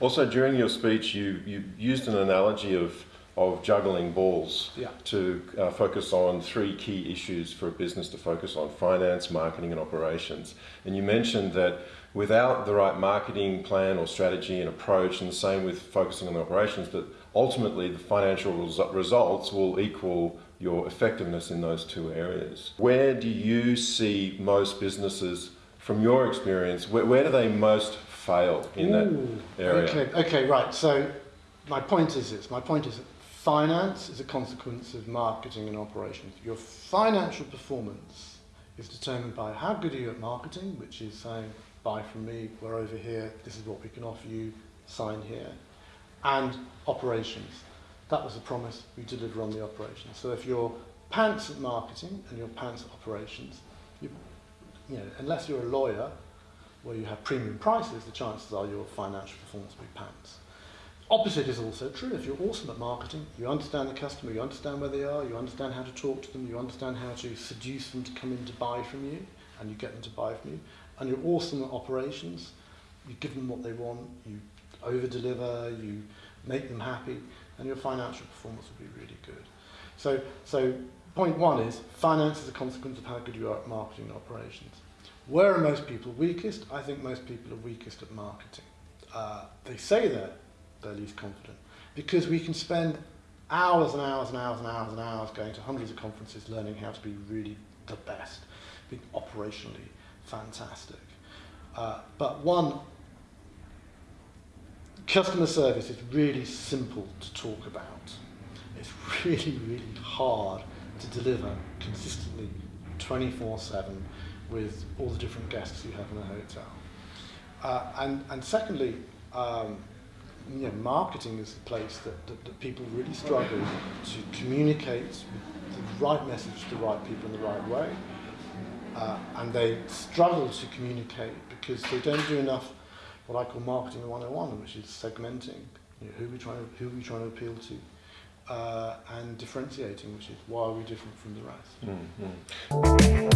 Also, during your speech, you, you used an analogy of, of juggling balls Yeah. to uh, focus on three key issues for a business to focus on finance, marketing, and operations. And you mentioned that without the right marketing plan or strategy and approach, and the same with focusing on the operations, that ultimately the financial resu- results will equal your effectiveness in those two areas. Where do you see most businesses, from your experience, where, where do they most fail in Ooh, that area? Okay, okay, right. So my point is this. My point is that finance is a consequence of marketing and operations. Your financial performance is determined by how good are you at marketing, which is saying, buy from me, we're over here, this is what we can offer you, sign here, and operations. That was a promise, we deliver on the operations. So if you're pants at marketing and you're pants at operations, you, you know, unless you're a lawyer, where you have premium prices, the chances are your financial performance will be pants. Opposite is also true. If you're awesome at marketing, you understand the customer, you understand where they are, you understand how to talk to them, you understand how to seduce them to come in to buy from you, and you get them to buy from you, and you're awesome at operations, you give them what they want, you over deliver, you make them happy, and your financial performance will be really good. So, so point one is finance is a consequence of how good you are at marketing and operations. Where are most people weakest? I think most people are weakest at marketing. Uh, they say that they're least confident because we can spend hours and hours and hours and hours and hours going to hundreds of conferences learning how to be really the best, being operationally fantastic. Uh, but one, customer service is really simple to talk about. It's really, really hard to deliver consistently 24-7 with all the different guests you have in a hotel. Uh, and, and secondly, um, you know, marketing is the place that, that, that people really struggle to communicate the right message to the right people in the right way. Uh, and they struggle to communicate because they don't do enough what I call marketing 101, which is segmenting. You know, who we trying to who we trying to appeal to, uh, and differentiating, which is why are we different from the rest. Mm, mm.